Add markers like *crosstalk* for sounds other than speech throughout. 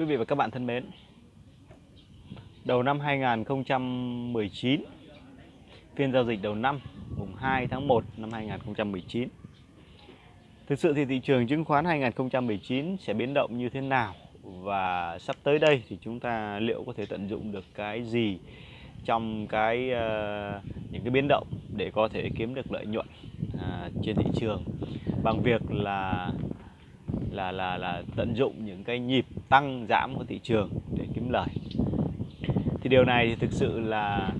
Quý vị và các bạn thân mến Đầu năm 2019 Phiên giao dịch đầu năm mùng 2 tháng 1 năm 2019 Thực sự thì thị trường chứng khoán 2019 sẽ biến động như thế nào? Và sắp tới đây thì chúng ta liệu có thể tận dụng được cái gì Trong cái uh, những cái biến động để có thể kiếm được lợi nhuận uh, trên thị trường? Bằng việc là là là là tận dụng những cái nhịp tăng giảm của thị trường để kiếm lời. Thì điều này thì thực sự là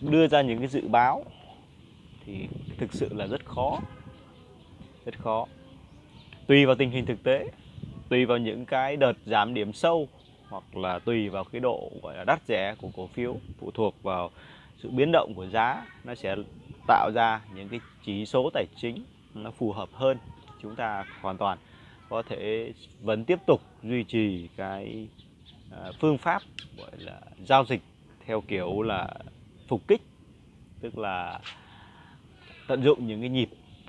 đưa ra những cái dự báo thì thực sự là rất khó rất khó. Tùy vào tình hình thực tế, tùy vào những cái đợt giảm điểm sâu hoặc là tùy vào cái độ, gọi là, đắt rẻ của cổ phiếu phụ thuộc vào sự biến động của giá, nó sẽ tạo ra những cái chỉ số tài chính nó phù hợp hơn chúng ta hoàn toàn có thể vẫn tiếp tục duy trì cái à, phương pháp gọi là giao dịch theo kiểu là phục kích tức là tận dụng những cái nhịp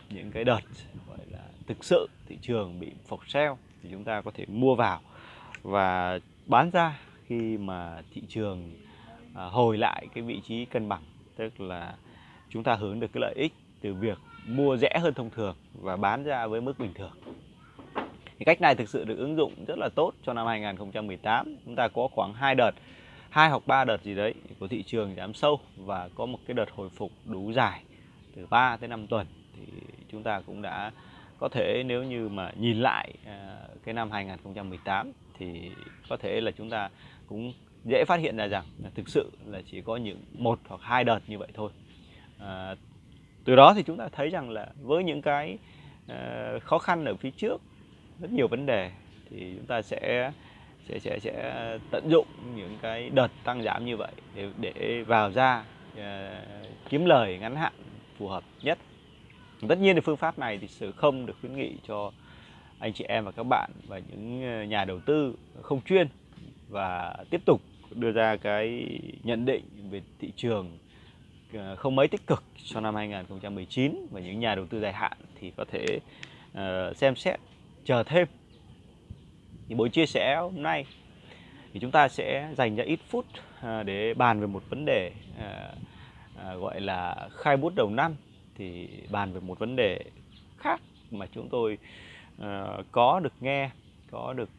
những cái đợt gọi là thực sự thị trường bị phục sell thì chúng ta có thể mua vào và bán ra khi mà thị trường à, hồi lại cái vị trí cân bằng. Tức là chúng ta hướng được cái lợi ích từ việc mua rẻ hơn thông thường và bán ra với mức bình thường thì cách này thực sự được ứng dụng rất là tốt cho năm 2018 chúng ta có khoảng hai đợt hai hoặc ba đợt gì đấy của thị trường giảm sâu và có một cái đợt hồi phục đủ dài từ 3 tới 5 tuần. Thì chúng ta cũng đã có thể nếu như mà nhìn lại à, cái năm 2018 thì có thể là chúng ta cũng dễ phát hiện ra rằng là thực sự là chỉ có những một hoặc hai đợt như vậy thôi. À, từ đó thì chúng ta thấy rằng là với những cái uh, khó khăn ở phía trước rất nhiều vấn đề thì chúng ta sẽ sẽ sẽ sẽ tận dụng những cái đợt tăng giảm như vậy để để vào ra uh, kiếm lời ngắn hạn phù hợp nhất. Tất nhiên thì phương pháp này thì sự không được khuyến nghị cho anh chị em và các bạn và những à, nhà đầu tư không chuyên và tiếp tục đưa ra cái nhận định về thị trường à, không mấy tích cực cho năm 2019 và những nhà đầu tư dài hạn thì có thể uh, xem xét chờ thêm. Thì buổi chia sẻ hôm nay thì chúng ta sẽ dành ra ít phút à, để bàn về một vấn đề à, à, gọi là khai bút đầu năm. Thì bàn về một vấn đề khác mà chúng tôi có được nghe, có được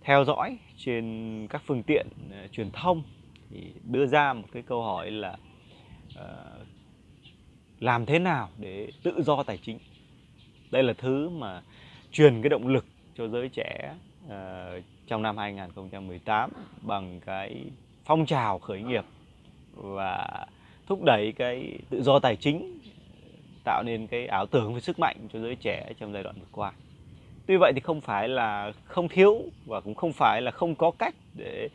theo dõi trên các phương tiện truyền thông. Thì đưa ra một cái câu hỏi là làm thế nào để tự do tài chính? Đây là thứ mà truyền cái động lực cho giới trẻ uh, trong năm 2018 bằng cái phong trào khởi nghiệp và thúc đẩy cái tự do tài chính tạo nên cái ảo tưởng về sức mạnh cho giới trẻ trong giai đoạn vừa qua. Tuy vậy thì không phải là không thiếu và cũng không phải là không có cách để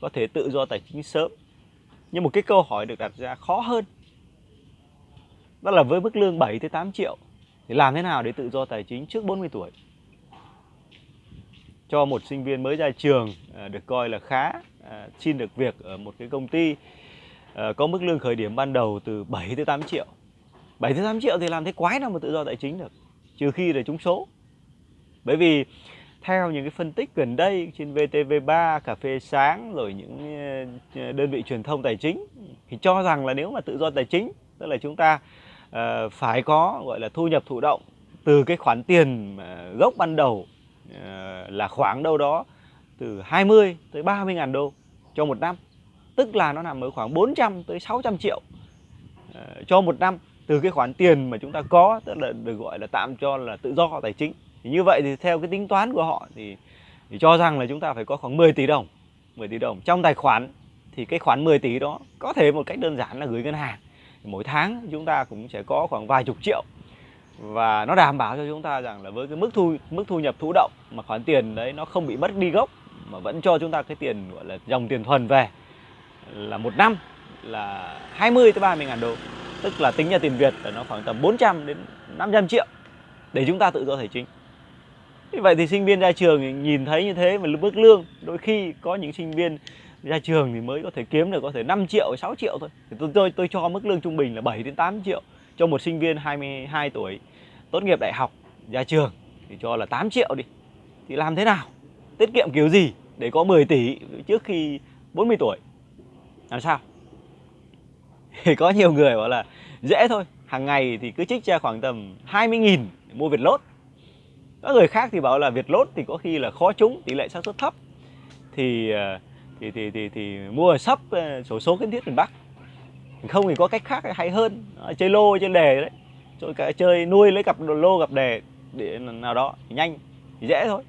có thể tự do tài chính sớm. Nhưng một cái câu hỏi được đặt ra khó hơn. Đó là với mức lương 7 tới 8 triệu thì làm thế nào để tự do tài chính trước 40 tuổi? cho một sinh viên mới ra trường à, được coi là khá à, xin được việc ở một cái công ty à, có mức lương khởi điểm ban đầu từ 7 tới 8 triệu 7 tới 8 triệu thì làm thế quái nào mà tự do tài chính được trừ khi là trúng số bởi vì theo những cái phân tích gần đây trên VTV3, Cà phê sáng rồi những đơn vị truyền thông tài chính thì cho rằng là nếu mà tự do tài chính tức là chúng ta uh, phải có gọi là thu nhập thụ động từ cái khoản tiền ờ, gốc ban đầu ờ, là khoảng đâu đó từ 20 tới 30 ngàn đô cho một năm. Tức là nó nằm ở khoảng 400 tới 600 triệu cho một năm từ cái khoản tiền mà chúng ta có tức là được gọi là tạm cho là tự do tài chính. Thì như vậy thì theo cái tính toán của họ thì, thì cho rằng là chúng ta phải có khoảng 10 tỷ đồng 10 tỷ đồng trong tài khoản. Thì cái khoản 10 tỷ đó có thể một cách đơn giản là gửi ngân hàng mỗi tháng chúng ta cũng sẽ có khoảng vài chục triệu. Và nó đảm bảo cho chúng ta rằng là với cái mức thu mức thu nhập thụ động mà khoản tiền đấy nó không bị mất đi gốc, mà vẫn cho chúng ta cái tiền, gọi là, dòng tiền thuần về là một năm là 20 tới 30 ngàn đô. Tức là tính ra tiền Việt là nó khoảng tầm 400 đến 500 triệu để chúng ta tự do tài chính. Như vậy thì sinh viên ra trường nhìn thấy như thế mà mức lương, đôi khi có những sinh viên ra trường thì mới có thể kiếm được có thể 5 triệu 6 triệu thôi. Thì tôi tôi tôi cho mức lương trung bình là 7 đến 8 triệu cho một sinh viên 22 tuổi tốt nghiệp đại học ra trường thì cho là 8 triệu đi. Thì làm thế nào? Tiết kiệm kiểu gì để có 10 tỷ trước khi 40 tuổi? Làm sao? Thì có nhiều người bảo là dễ thôi hàng ngày thì cứ trích ra khoảng tầm 20.000 để mua Việt lốt. Các người khác thì bảo là Việt lốt thì có khi là khó trúng tỷ lệ xác suất thấp. Thì ờ, thì thì thì, thì mua sắp ờ, sổ số kiến thiết miền Bắc. Không thì có cách khác hay hơn ờ, chơi lô chơi đề đấy. Chơi chơi nuôi lấy cặp lô gặp đề để nào đó thì nhanh thì dễ thôi.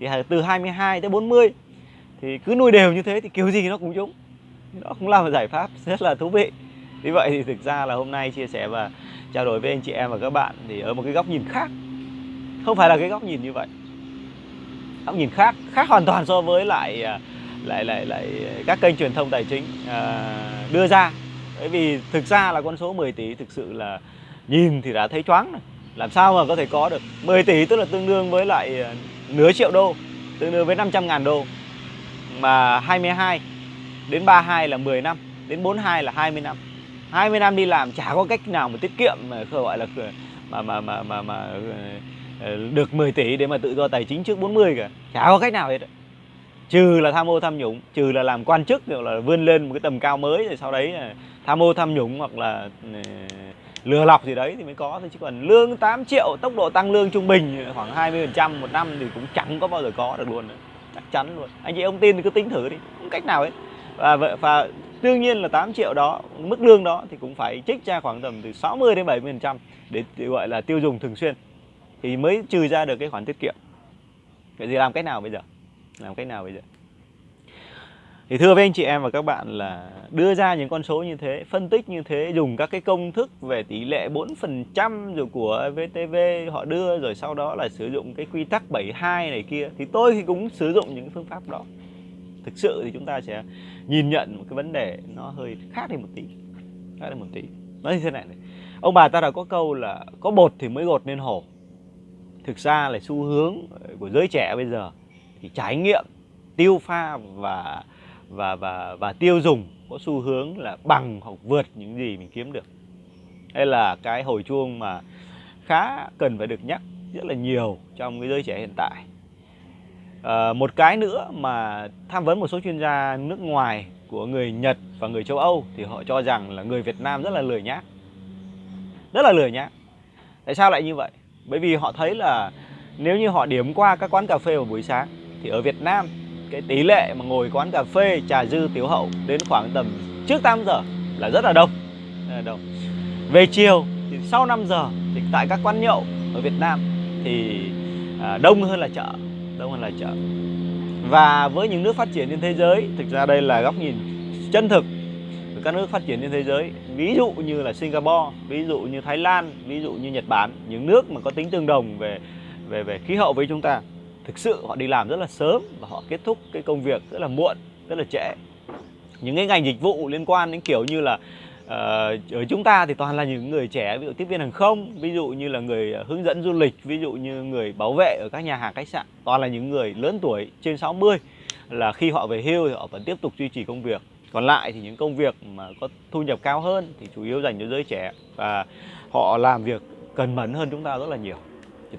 Thì từ 22 tới 40 thì cứ nuôi đều như thế thì kiểu gì nó cũng trúng đó cũng là một giải pháp *laughs* rất là thú vị. Vì vậy thì thực ra là hôm nay chia sẻ và trao đổi với anh chị em và các bạn thì ở một cái góc nhìn khác. Không phải là cái góc nhìn như vậy. Góc nhìn khác khác hoàn toàn so với lại à, lại lại lại các kênh truyền thông tài chính à, đưa ra. Bởi vì thực ra là con số 10 tỷ thực sự là nhìn thì đã thấy choáng này làm sao mà có thể có được? 10 tỷ tức là tương đương với lại à, nửa triệu đô tương đương với 500 ngàn đô. Mà 22 đến 32 là 10 năm đến 42 là 20 năm. 20 năm đi làm chả có cách nào mà tiết kiệm mà gọi là à, mà mà mà mà, mà à, được 10 tỷ để mà tự do tài chính trước 40 cả chả có cách nào hết trừ là tham ô tham nhũng, trừ là làm quan chức gọi là vươn lên một cái tầm cao mới rồi sau đấy tham ô tham nhũng hoặc là ừ, lừa lọc gì đấy thì mới có thôi. Chứ còn lương 8 triệu, tốc độ tăng lương trung bình khoảng 20 phần trăm một năm thì cũng chẳng có bao giờ có được luôn chắc chắn luôn. Anh chị ông tin thì cứ tính thử đi, không cách nào ấy và và đương nhiên là 8 triệu đó, mức lương đó thì cũng phải trích ra khoảng tầm từ 60 đến 70 phần trăm để gọi là tiêu dùng thường xuyên. Thì mới trừ ra được cái khoản tiết kiệm. Vậy thì làm cách nào bây giờ? Làm cách nào bây giờ thì thưa với anh chị em và các bạn là đưa ra những con số như thế, phân tích như thế, dùng các cái công thức về tỷ lệ 4% rồi của VTV họ đưa rồi sau đó là sử dụng cái quy tắc 72 này kia thì tôi thì cũng sử dụng những phương pháp đó. Thực sự thì chúng ta sẽ nhìn nhận một cái vấn đề nó hơi khác đi một tí. Khác đi một tí. Nói như thế này này. Ông bà ta đã có câu là có bột thì mới gột nên hổ. Thực ra là xu hướng của giới trẻ bây giờ thì trải nghiệm tiêu pha và và và và tiêu dùng có xu hướng là bằng hoặc vượt những gì mình kiếm được. Đây là cái hồi chuông mà khá cần phải được nhắc rất là nhiều trong cái giới trẻ hiện tại. À, một cái nữa mà tham vấn một số chuyên gia nước ngoài của người Nhật và người châu Âu thì họ cho rằng là người Việt Nam rất là lười nhác. Rất là lười nhác. Tại sao lại như vậy? Bởi vì họ thấy là nếu như họ điểm qua các quán cà phê vào buổi sáng thì ở Việt Nam cái tỷ lệ mà ngồi quán cà phê trà dư tiểu hậu đến khoảng tầm trước 8 giờ là rất là đông, là đông. về chiều thì sau 5 giờ thì tại các quán nhậu ở Việt Nam thì à, đông hơn là chợ đông hơn là chợ. Và với những nước phát triển trên thế giới thực ra đây là góc nhìn chân thực của các nước phát triển trên thế giới. Ví dụ như là Singapore ví dụ như Thái Lan ví dụ như Nhật Bản những nước mà có tính tương đồng về về về khí hậu với chúng ta thực sự họ đi làm rất là sớm và họ kết thúc cái công việc rất là muộn rất là trễ. Những cái ngành dịch vụ liên quan đến kiểu như là uh, ở chúng ta thì toàn là những người trẻ ví dụ tiếp viên hàng không ví dụ như là người hướng dẫn du lịch ví dụ như người bảo vệ ở các nhà hàng khách sạn. Toàn là những người lớn tuổi trên 60 là khi họ về hưu thì họ vẫn tiếp tục duy trì công việc. Còn lại thì những công việc mà có thu nhập cao hơn thì chủ yếu dành cho giới trẻ và họ làm việc cần mẫn hơn chúng ta rất là nhiều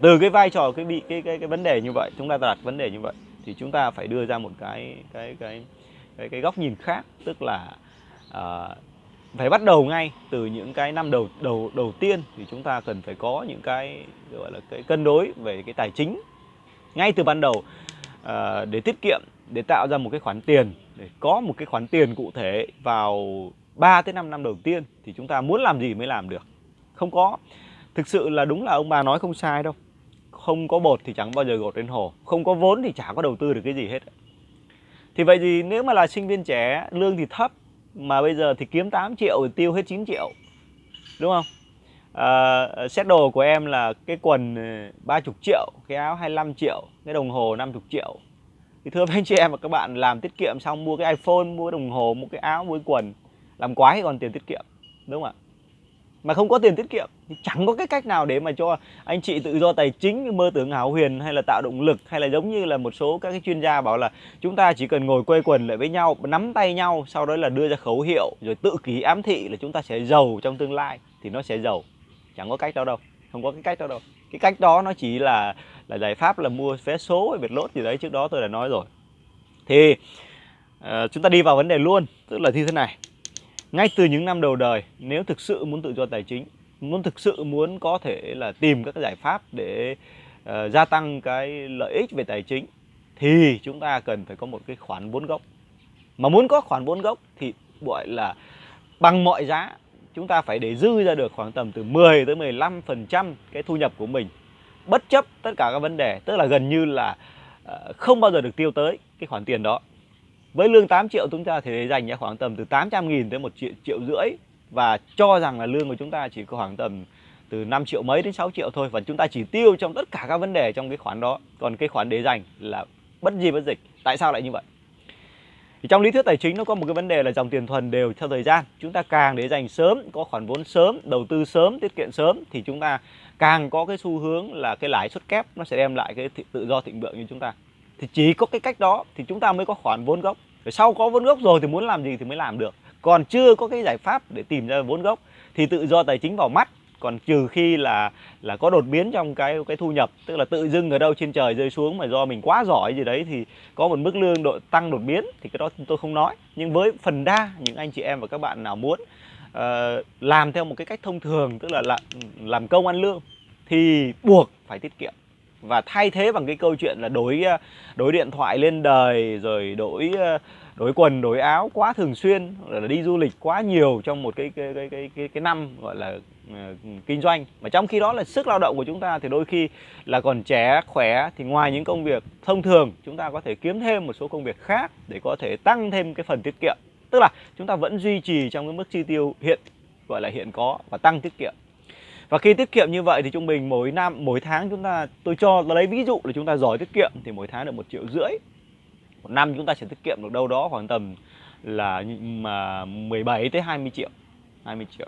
từ cái vai trò cái bị cái cái cái vấn đề như vậy chúng ta đặt vấn đề như vậy thì chúng ta phải đưa ra một cái cái cái cái, cái góc nhìn khác tức là uh, phải bắt đầu ngay từ những cái năm đầu đầu đầu tiên thì chúng ta cần phải có những cái gọi là cái cân đối về cái tài chính ngay từ ban đầu uh, để tiết kiệm để tạo ra một cái khoản tiền để có một cái khoản tiền cụ thể vào 3 tới 5 năm đầu tiên thì chúng ta muốn làm gì mới làm được. Không có thực sự là đúng là ông bà nói không sai đâu. Không có bột thì chẳng bao giờ gột lên hồ. Không có vốn thì chả có đầu tư được cái gì hết. Thì vậy thì nếu mà là sinh viên trẻ lương thì thấp mà bây giờ thì kiếm 8 triệu thì tiêu hết 9 triệu. Đúng không? À, set đồ của em là cái quần ờ, 30 triệu cái áo 25 triệu cái đồng hồ 50 triệu. Thì thưa với anh chị em và các bạn làm tiết kiệm xong mua cái iPhone mua cái đồng hồ mua cái áo mua cái quần làm quái còn tiền tiết kiệm. Đúng không ạ? Mà không có tiền tiết kiệm thì chẳng có cái cách nào để mà cho anh chị tự do tài chính mơ tưởng hảo huyền hay là tạo động lực hay là giống như là một số các cái chuyên gia bảo là chúng ta chỉ cần ngồi quây quần lại với nhau nắm tay nhau sau đó là đưa ra khẩu hiệu rồi tự ký ám thị là chúng ta sẽ giàu trong tương lai thì nó sẽ giàu. Chẳng có cách đó đâu không có cái cách đó đâu. Cái cách đó nó chỉ là là giải pháp là mua vé số hay việt lốt gì đấy trước đó tôi đã nói rồi. Thì uh, chúng ta đi vào vấn đề luôn tức là như thế này ngay từ những năm đầu đời nếu thực sự muốn tự do tài chính muốn thực sự muốn có thể là tìm các giải pháp để uh, gia tăng cái lợi ích về tài chính thì chúng ta cần phải có một cái khoản vốn gốc. Mà muốn có khoản vốn gốc thì gọi là bằng mọi giá chúng ta phải để dư ra được khoảng tầm từ 10 tới 15 phần trăm cái thu nhập của mình. Bất chấp tất cả các vấn đề tức là gần như là uh, không bao giờ được tiêu tới cái khoản tiền đó với lương 8 triệu chúng ta thì dành ra khoảng tầm từ 800 nghìn tới 1 triệu, triệu rưỡi. Và cho rằng là lương của chúng ta chỉ có khoảng tầm từ 5 triệu mấy đến 6 triệu thôi. Và chúng ta chỉ tiêu trong tất cả các vấn đề trong cái khoản đó. Còn cái khoản để dành là bất di bất dịch. Tại sao lại như vậy? Thì trong lý thuyết tài chính nó có một cái vấn đề là dòng tiền thuần đều theo thời gian. Chúng ta càng để dành sớm có khoản vốn sớm đầu tư sớm tiết kiệm sớm thì chúng ta càng có cái xu hướng là cái lãi suất kép nó sẽ đem lại cái tự do thịnh vượng như chúng ta thì chỉ có cái cách đó thì chúng ta mới có khoản vốn gốc. Rồi sau có vốn gốc rồi thì muốn làm gì thì mới làm được. Còn chưa có cái giải pháp để tìm ra vốn gốc thì tự do tài chính vào mắt. Còn trừ khi là là có đột biến trong cái cái thu nhập tức là tự dưng ở đâu trên trời rơi xuống mà do mình quá giỏi gì đấy thì có một mức lương độ tăng đột biến thì cái đó tôi không nói. Nhưng với phần đa những anh chị em và các bạn nào muốn uh, làm theo một cái cách thông thường tức là làm, làm công ăn lương thì buộc phải tiết kiệm và thay thế bằng cái câu chuyện là đổi ờ, đổi điện thoại lên đời rồi đổi ờ, đổi quần đổi áo quá thường xuyên là đi du lịch quá nhiều trong một cái cái cái cái cái, cái năm gọi là uh, kinh doanh. Mà trong khi đó là sức lao động của chúng ta thì đôi khi là còn trẻ khỏe thì ngoài những công việc thông thường chúng ta có thể kiếm thêm một số công việc khác để có thể tăng thêm cái phần tiết kiệm. Tức là chúng ta vẫn duy trì trong cái mức chi tiêu hiện gọi là hiện có và tăng tiết kiệm và khi tiết kiệm như vậy thì trung bình mỗi năm mỗi tháng chúng ta tôi cho lấy ví dụ là chúng ta giỏi tiết kiệm thì mỗi tháng được một triệu rưỡi. Một năm chúng ta sẽ tiết kiệm được đâu đó khoảng tầm là mà 17 tới 20 triệu 20 triệu.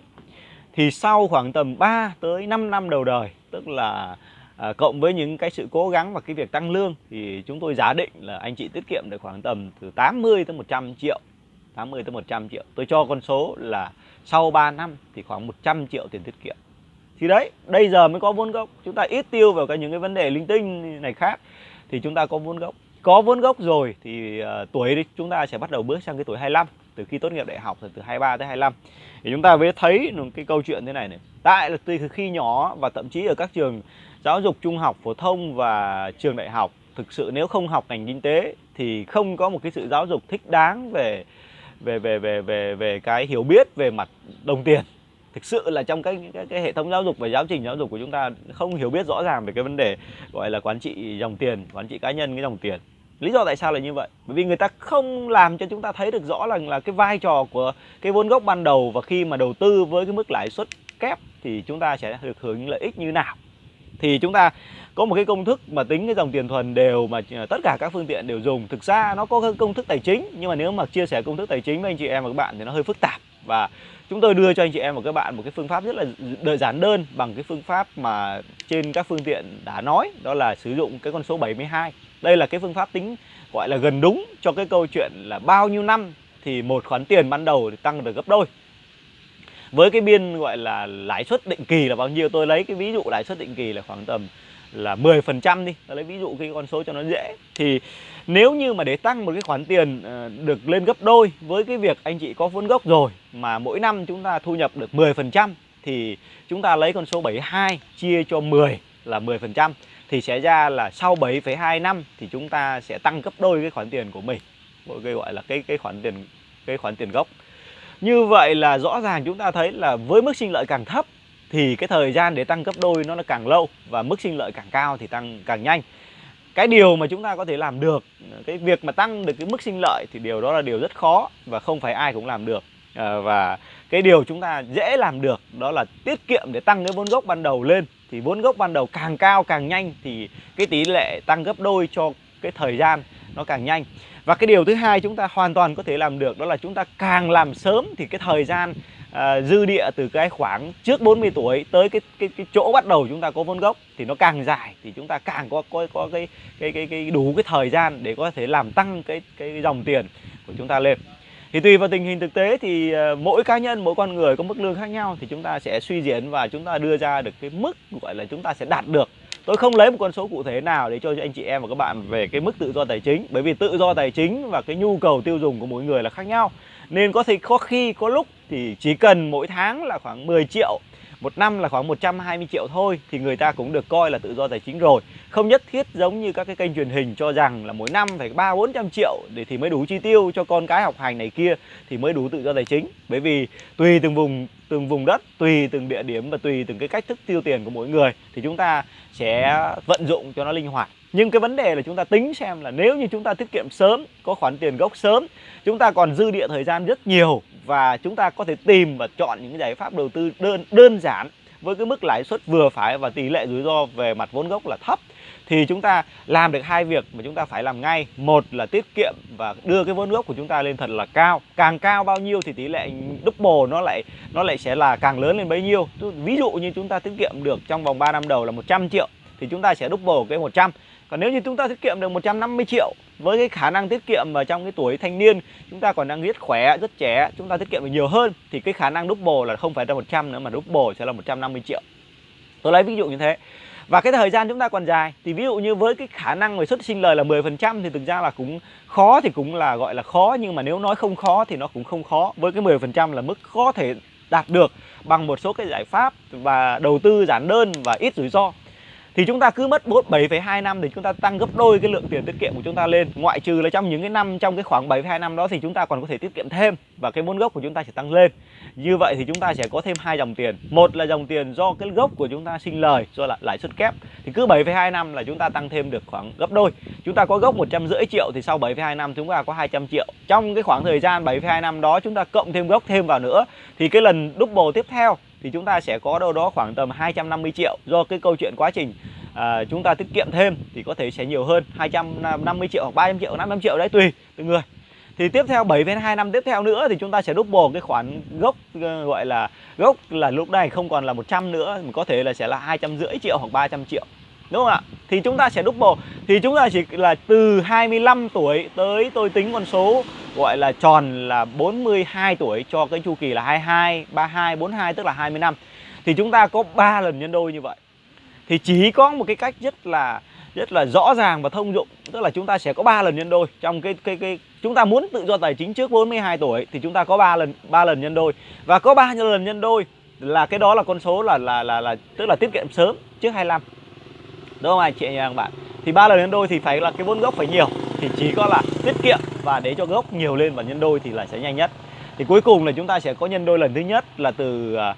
Thì sau khoảng tầm 3 tới 5 năm đầu đời tức là à, cộng với những cái sự cố gắng và cái việc tăng lương thì chúng tôi giả định là anh chị tiết kiệm được khoảng tầm từ 80 tới 100 triệu 80 tới 100 triệu. Tôi cho con số là sau 3 năm thì khoảng 100 triệu tiền tiết kiệm thì đấy bây giờ mới có vốn gốc. Chúng ta ít tiêu vào cái những cái vấn đề linh tinh này khác thì chúng ta có vốn gốc. Có vốn gốc rồi thì uh, tuổi chúng ta sẽ bắt đầu bước sang cái tuổi 25 từ khi tốt nghiệp đại học từ 23 tới 25 thì chúng ta mới thấy một cái câu chuyện thế này này. Tại là từ khi nhỏ và thậm chí ở các trường giáo dục trung học phổ thông và trường đại học thực sự nếu không học ngành kinh tế thì không có một cái sự giáo dục thích đáng về về về về về về cái hiểu biết về mặt đồng tiền thực sự là trong cái, cái cái hệ thống giáo dục và giáo trình giáo dục của chúng ta không hiểu biết rõ ràng về cái vấn đề gọi là quản trị dòng tiền quản trị cá nhân cái dòng tiền. Lý do tại sao là như vậy? Bởi vì người ta không làm cho chúng ta thấy được rõ là là cái vai trò của cái vốn gốc ban đầu và khi mà đầu tư với cái mức lãi suất kép thì chúng ta sẽ được hưởng những lợi ích như nào. Thì chúng ta có một cái công thức mà tính cái dòng tiền thuần đều mà à, tất cả các phương tiện đều dùng. Thực ra nó có công thức tài chính nhưng mà nếu mà chia sẻ công thức tài chính với anh chị em và các bạn thì nó hơi phức tạp. Và chúng tôi đưa cho anh chị em và các bạn, một cái phương pháp rất là đơn giản đơn bằng cái phương pháp mà trên các phương tiện đã nói, đó là sử dụng cái con số 72 đây là cái phương pháp tính gọi là gần đúng cho cái câu chuyện là bao nhiêu năm thì một khoản tiền ban đầu thì tăng được gấp đôi. Với cái biên gọi là lãi suất định kỳ là bao nhiêu, tôi lấy cái ví dụ lãi suất định kỳ là khoảng tầm là 10% đi tôi lấy ví dụ cái con số cho nó dễ thì nếu như mà để tăng một cái khoản tiền ờ, được lên gấp đôi với cái việc anh chị có vốn gốc rồi mà mỗi năm chúng ta thu nhập được 10% thì chúng ta lấy con số 72 chia cho 10 là 10% thì sẽ ra là sau 7,2 năm thì chúng ta sẽ tăng gấp đôi cái khoản tiền của mình. Cái gọi là cái cái khoản tiền cái khoản tiền gốc. Như vậy là rõ ràng chúng ta thấy là với mức sinh lợi càng thấp thì cái thời gian để tăng gấp đôi nó là càng lâu và mức sinh lợi càng cao thì tăng càng nhanh. Cái điều mà chúng ta có thể làm được cái việc mà tăng được cái mức sinh lợi thì điều đó là điều rất khó và không phải ai cũng làm được. À, và cái điều chúng ta dễ làm được đó là tiết kiệm để tăng cái vốn gốc ban đầu lên. Thì vốn gốc ban đầu càng cao càng nhanh thì cái tỷ lệ tăng gấp đôi cho cái thời gian nó càng nhanh. Và cái điều thứ hai chúng ta hoàn toàn có thể làm được đó là chúng ta càng làm sớm thì cái thời gian à, dư địa từ cái khoảng trước 40 tuổi tới cái cái cái chỗ bắt đầu chúng ta có vốn gốc thì nó càng dài thì chúng ta càng có có có cái cái cái cái đủ cái thời gian để có thể làm tăng cái cái dòng tiền của chúng ta lên. Thì tùy vào tình hình thực tế thì uh, mỗi cá nhân mỗi con người có mức lương khác nhau thì chúng ta sẽ suy diễn và chúng ta đưa ra được cái mức gọi là chúng ta sẽ đạt được. Tôi không lấy một con số cụ thể nào để cho anh chị em và các bạn về cái mức tự do tài chính bởi vì tự do tài chính và cái nhu cầu tiêu dùng của mỗi người là khác nhau nên có thể có khi, có lúc thì chỉ cần mỗi tháng là khoảng 10 triệu, một năm là khoảng 120 triệu thôi, thì người ta cũng được coi là tự do tài chính rồi. Không nhất thiết giống như các cái kênh truyền hình cho rằng là mỗi năm phải ba, bốn trăm triệu để thì mới đủ chi tiêu cho con cái học hành này kia thì mới đủ tự do tài chính. Bởi vì tùy từng vùng từng vùng đất, tùy từng địa điểm và tùy từng cái cách thức tiêu tiền của mỗi người thì chúng ta sẽ vận dụng cho nó linh hoạt. Nhưng cái vấn đề là chúng ta tính xem là nếu như chúng ta tiết kiệm sớm, có khoản tiền gốc sớm, chúng ta còn dư địa thời gian rất nhiều và chúng ta có thể tìm và chọn những giải pháp đầu tư đơn đơn giản với cái mức lãi suất vừa phải và tỷ lệ rủi ro về mặt vốn gốc là thấp thì chúng ta làm được hai việc mà chúng ta phải làm ngay một là tiết kiệm và đưa cái vốn gốc của chúng ta lên thật là cao càng cao bao nhiêu thì tỷ lệ double nó lại nó lại sẽ là càng lớn lên bấy nhiêu ví dụ như chúng ta tiết kiệm được trong vòng 3 năm đầu là 100 triệu thì chúng ta sẽ double cái 100 còn nếu như chúng ta tiết kiệm được 150 triệu với cái khả năng tiết kiệm mà trong cái tuổi thanh niên chúng ta còn đang rất khỏe, rất trẻ, chúng ta tiết kiệm được nhiều hơn thì cái khả năng double là không phải là 100 nữa mà double sẽ là 150 triệu. Tôi lấy ví dụ như thế. Và cái thời gian chúng ta còn dài, thì ví dụ như với cái khả năng về xuất sinh lời là 10% thì thực ra là cũng khó, thì cũng là gọi là khó, nhưng mà nếu nói không khó thì nó cũng không khó. Với cái 10% là mức có thể đạt được bằng một số cái giải pháp và đầu tư giản đơn và ít rủi ro thì chúng ta cứ mất 7,2 năm để chúng ta tăng gấp đôi cái lượng tiền tiết kiệm của chúng ta lên ngoại trừ là trong những cái năm trong cái khoảng 7,2 năm đó thì chúng ta còn có thể tiết kiệm thêm và cái vốn gốc của chúng ta sẽ tăng lên như vậy thì chúng ta sẽ có thêm hai dòng tiền một là dòng tiền do cái gốc của chúng ta sinh lời do là lãi suất kép thì cứ 7,2 năm là chúng ta tăng thêm được khoảng gấp đôi chúng ta có gốc 150 triệu thì sau 7,2 năm chúng ta có 200 triệu trong cái khoảng thời gian 7,2 năm đó chúng ta cộng thêm gốc thêm vào nữa thì cái lần double tiếp theo thì chúng ta sẽ có đâu đó khoảng tầm 250 triệu. Do cái câu chuyện quá trình à, chúng ta tiết kiệm thêm thì có thể sẽ nhiều hơn 250 triệu hoặc 300 triệu 500 triệu đấy tùy từng người. Thì tiếp theo 7 đến 2 năm tiếp theo nữa thì chúng ta sẽ double cái khoản gốc ờ, gọi là gốc là lúc này không còn là 100 nữa mà có thể là sẽ là hai trăm rưỡi triệu hoặc 300 triệu. Đúng không ạ? Thì chúng ta sẽ double thì chúng ta chỉ là từ 25 tuổi tới tôi tính con số gọi là tròn là 42 tuổi cho cái chu kỳ là 22 32 42 tức là 20 năm. Thì chúng ta có 3 lần nhân đôi như vậy. Thì chỉ có một cái cách rất là rất là rõ ràng và thông dụng, tức là chúng ta sẽ có 3 lần nhân đôi. Trong cái cái cái, chúng ta muốn tự do tài chính trước 42 tuổi thì chúng ta có 3 lần 3 lần nhân đôi. Và có 3 lần nhân đôi là cái đó là con số là là là là, tức là tiết kiệm sớm trước 25 đúng không anh chị và các bạn? Thì 3 lần nhân đôi thì phải là cái vốn gốc phải nhiều thì chỉ có là tiết kiệm và để cho gốc nhiều lên và nhân đôi thì là sẽ nhanh nhất. Thì cuối cùng là chúng ta sẽ có nhân đôi lần thứ nhất là từ à,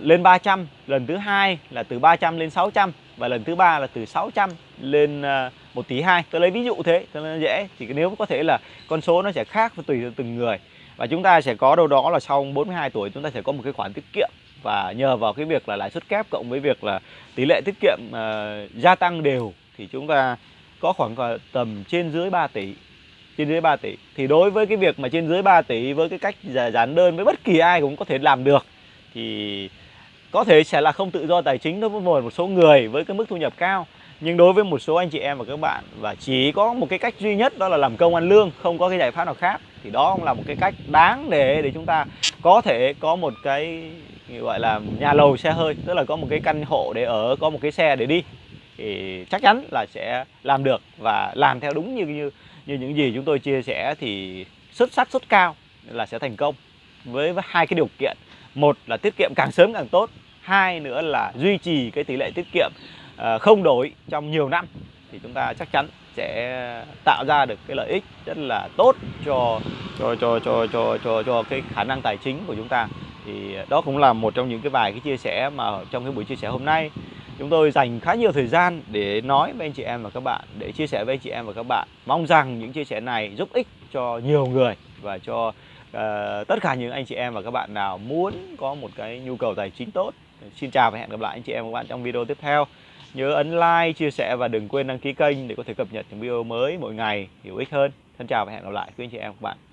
lên 300 lần thứ hai là từ 300 lên 600 và lần thứ ba là từ 600 lên à, một tỷ hai. Tôi lấy ví dụ thế cho nó dễ. Thì nếu có thể là con số nó sẽ khác tùy từng người. Và chúng ta sẽ có đâu đó là sau 42 tuổi chúng ta sẽ có một cái khoản tiết kiệm. Và nhờ vào cái việc là lãi suất kép cộng với việc là tỷ lệ tiết kiệm uh, gia tăng đều thì chúng ta có khoảng tầm trên dưới 3 tỷ. Trên dưới 3 tỷ. Thì đối với cái việc mà trên dưới 3 tỷ với cái cách giản đơn với bất kỳ ai cũng có thể làm được, thì có thể sẽ là không tự do tài chính đối với một số người với cái mức thu nhập cao. Nhưng đối với một số anh chị em và các bạn, và chỉ có một cái cách duy nhất đó là làm công ăn lương, không có cái giải pháp nào khác, thì đó cũng là một cái cách đáng để để chúng ta có thể có một cái, gọi là, nhà lầu xe hơi, tức là có một cái căn hộ để ở, có một cái xe để đi thì chắc chắn là sẽ làm được và làm theo đúng như như như những gì chúng tôi chia sẻ thì xuất sắc, xuất cao là sẽ thành công với hai cái điều kiện. Một là tiết kiệm càng sớm càng tốt, hai nữa là duy trì cái tỷ lệ tiết kiệm ờ, không đổi trong nhiều năm thì chúng ta chắc chắn sẽ tạo ra được cái lợi ích rất là tốt cho cho cho cho cho cho cho cái khả năng tài chính của chúng ta. Thì đó cũng là một trong những cái vài cái chia sẻ mà trong cái buổi chia sẻ hôm nay chúng tôi dành khá nhiều thời gian để nói với anh chị em và các bạn để chia sẻ với anh chị em và các bạn. Mong rằng những chia sẻ này giúp ích cho nhiều người và cho uh, tất cả những anh chị em và các bạn nào muốn có một cái nhu cầu tài chính tốt. Xin chào và hẹn gặp lại anh chị em và các bạn trong video tiếp theo. Nhớ ấn like chia sẻ và đừng quên đăng ký kênh để có thể cập nhật những video mới mỗi ngày hữu ích hơn. Thân chào và hẹn gặp lại quý anh chị em và các bạn.